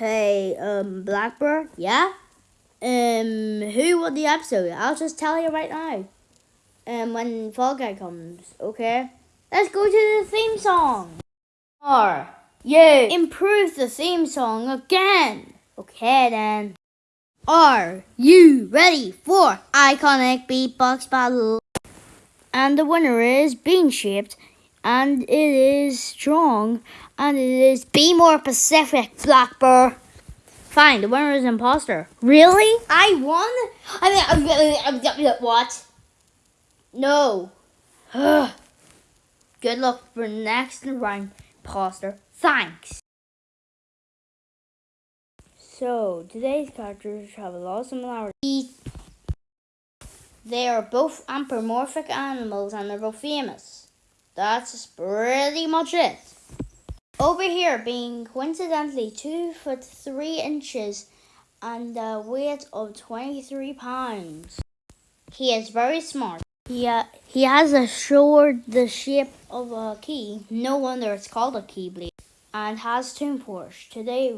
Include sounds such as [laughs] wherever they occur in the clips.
Hey, um, Blackbird, yeah? Um, who won the episode? I'll just tell you right now. Um, when Fall Guy comes, okay? Let's go to the theme song. Or, you improve the theme song again. Okay then. Are you ready for iconic beatbox battle? And the winner is bean shaped, and it is strong, and it is be more Pacific, Blackbird. Fine, the winner is imposter. Really? I won? I mean, I, I, what? No. [sighs] Good luck for next round, imposter. Thanks. So, today's characters have a lot of similarities. They are both anthropomorphic animals and they're both famous. That's pretty much it. Over here, being coincidentally 2 foot 3 inches and a weight of 23 pounds. He is very smart. He, uh, he has a sword the shape of a key. No wonder it's called a keyblade. And has Toon Force. Today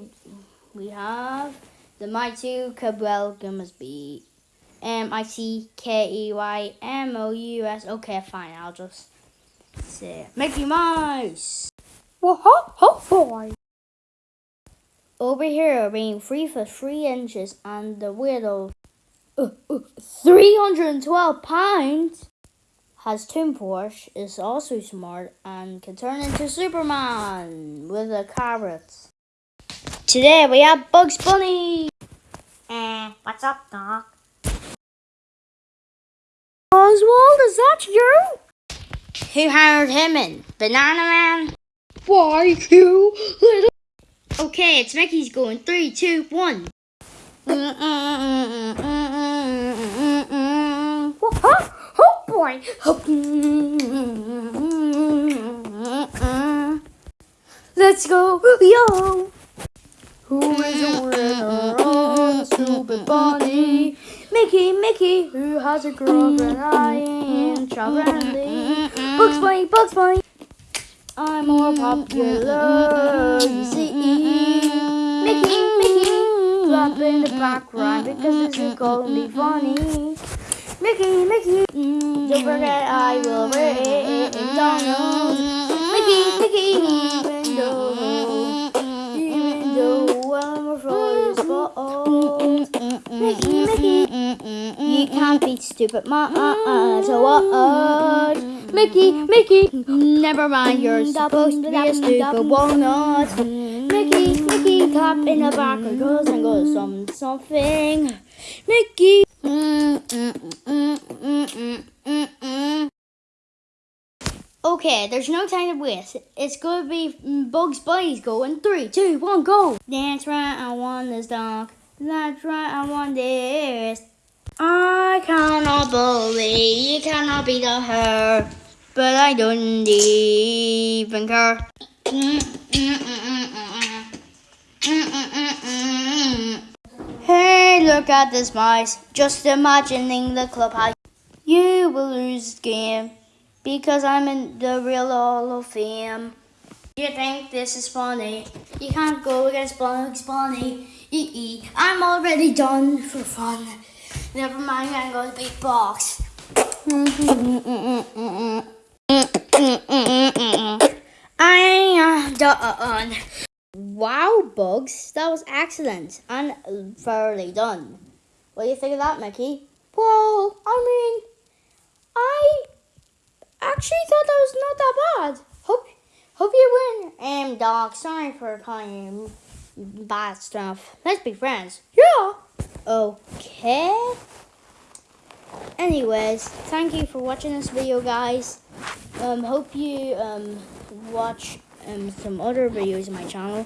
we have the Mighty Cabell Gummersby. M I C K E Y M O U S. Okay, fine. I'll just say Mickey Mouse. Whoa, boy. Over here, being three foot three inches and the weight of uh, uh, 312 pounds, has Toon Force, is also smart, and can turn into Superman with a carrot. Today we have Bugs Bunny. Eh, what's up, Doc? Oswald, is that you? Who hired him in? Banana Man? Why, you little... Okay, it's Mickey's going. Three, two, one. Oh boy! Let's go, yo! Who is the winner of Stupid Bunny? Mickey, Mickey, who has a girlfriend? I am Charlie. Bugs Bunny, Bugs Bunny. I'm more popular, you see. Mickey, Mickey, clap in the background because this is to be funny. Mickey, Mickey, don't forget I will bring Donald. Mickey, Mickey, even though, even though I'm it's fault. Mickey, Mickey, you can't be stupid, ma. Uh, uh, so what? Uh, Mickey, Mickey, never mind, you're supposed to be a stupid walnut. Mickey, Mickey, clap in the back because I'm going some something. Mickey. Okay, there's no time to waste. It's gonna be Bugs Bunny's going. Three, two, one, go. That's right, I want this dog. That's right, I want this. I cannot believe you cannot be the her, but I don't even care. Hey, look at this mice. Just imagining the clubhouse. You will lose game because I'm in the real Hall of Fame. You think this is funny? You can't go against Bugs Bunny. E -e. I'm already done for fun. Never mind, I'm going to beatbox. [laughs] Mm, mm, mm, I am done. Wow, Bugs, that was excellent and thoroughly done. What do you think of that, Mickey? Well, I mean, I actually thought that was not that bad. Hope, hope you win. Um, Doc, sorry for calling you bad stuff. Let's be friends. Yeah. Okay. Anyways, thank you for watching this video, guys. Um, hope you um watch um some other videos on my channel.